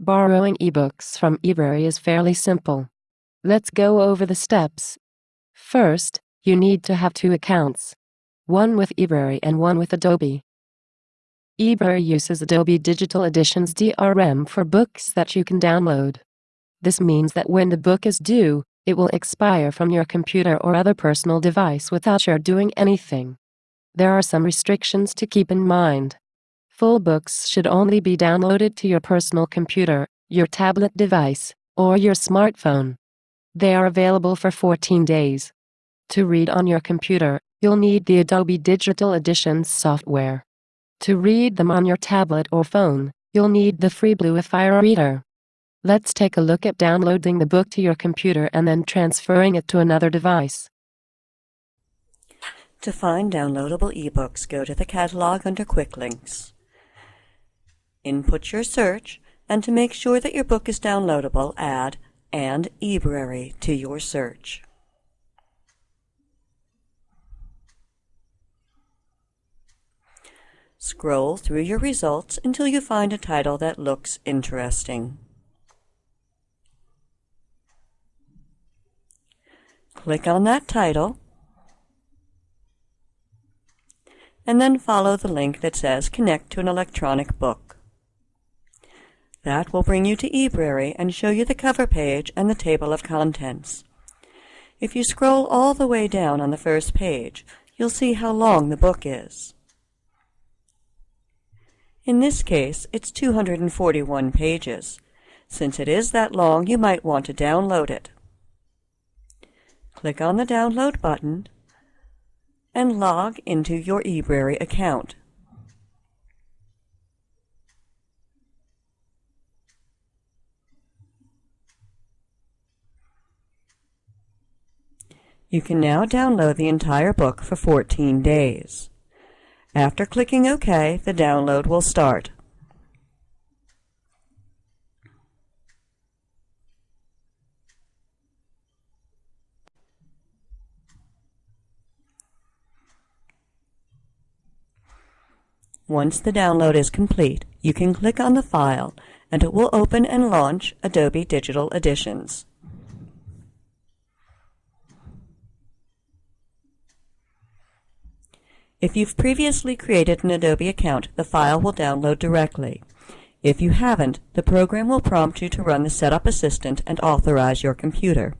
Borrowing ebooks from eBrary is fairly simple. Let's go over the steps. First, you need to have two accounts. One with eBrary and one with Adobe. eBrary uses Adobe Digital Editions DRM for books that you can download. This means that when the book is due, it will expire from your computer or other personal device without your doing anything. There are some restrictions to keep in mind. Full books should only be downloaded to your personal computer, your tablet device, or your smartphone. They are available for 14 days. To read on your computer, you'll need the Adobe Digital Editions software. To read them on your tablet or phone, you'll need the free Bluefire reader. Let's take a look at downloading the book to your computer and then transferring it to another device. To find downloadable ebooks, go to the catalog under Quick Links. Input your search, and to make sure that your book is downloadable, add and eBrary to your search. Scroll through your results until you find a title that looks interesting. Click on that title and then follow the link that says Connect to an electronic book. That will bring you to eBrary and show you the cover page and the table of contents. If you scroll all the way down on the first page, you'll see how long the book is. In this case, it's 241 pages. Since it is that long, you might want to download it. Click on the Download button and log into your eBrary account. You can now download the entire book for 14 days. After clicking OK, the download will start. Once the download is complete, you can click on the file and it will open and launch Adobe Digital Editions. If you've previously created an Adobe account, the file will download directly. If you haven't, the program will prompt you to run the Setup Assistant and authorize your computer.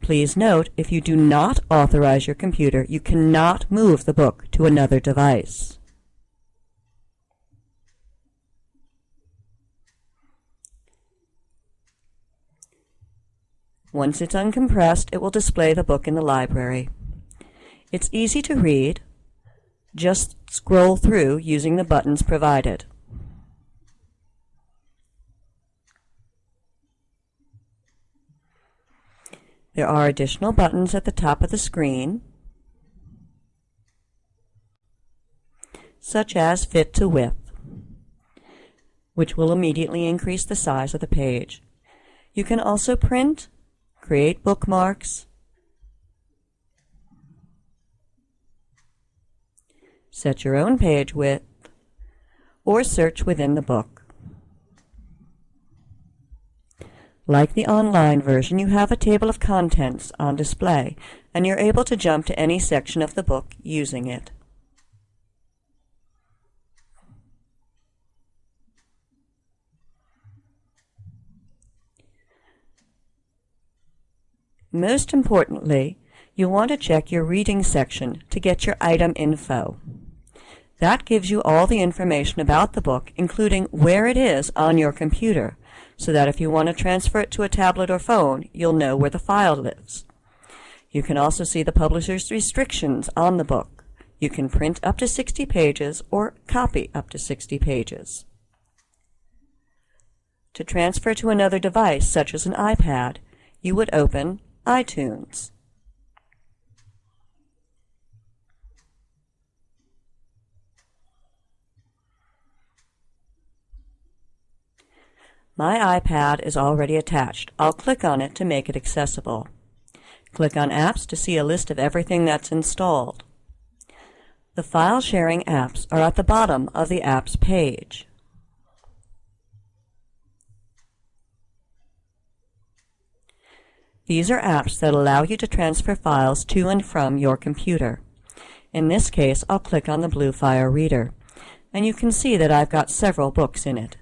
Please note, if you do not authorize your computer, you cannot move the book to another device. Once it's uncompressed, it will display the book in the library. It's easy to read. Just scroll through using the buttons provided. There are additional buttons at the top of the screen, such as Fit to Width, which will immediately increase the size of the page. You can also print create bookmarks, set your own page width, or search within the book. Like the online version, you have a table of contents on display, and you're able to jump to any section of the book using it. Most importantly, you'll want to check your reading section to get your item info. That gives you all the information about the book, including where it is on your computer, so that if you want to transfer it to a tablet or phone, you'll know where the file lives. You can also see the publisher's restrictions on the book. You can print up to 60 pages or copy up to 60 pages. To transfer to another device, such as an iPad, you would open iTunes. My iPad is already attached. I'll click on it to make it accessible. Click on Apps to see a list of everything that's installed. The file sharing apps are at the bottom of the apps page. These are apps that allow you to transfer files to and from your computer. In this case, I'll click on the Bluefire Reader, and you can see that I've got several books in it.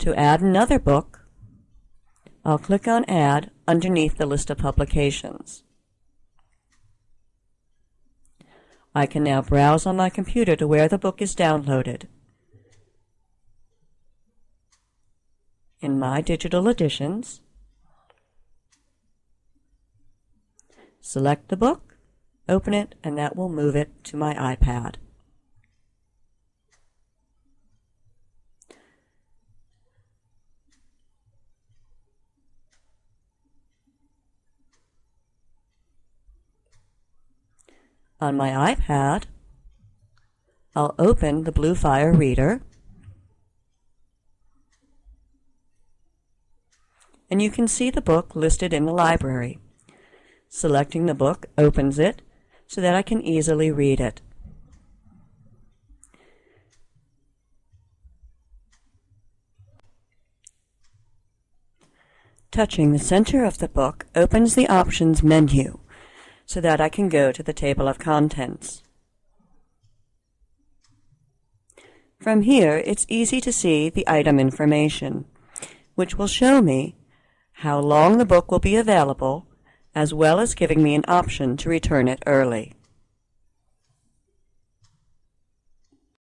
To add another book, I'll click on Add underneath the list of publications. I can now browse on my computer to where the book is downloaded. In My Digital Editions, select the book, open it, and that will move it to my iPad. On my iPad, I'll open the Bluefire Reader, and you can see the book listed in the library. Selecting the book opens it so that I can easily read it. Touching the center of the book opens the Options menu so that I can go to the table of contents. From here, it's easy to see the item information, which will show me how long the book will be available, as well as giving me an option to return it early.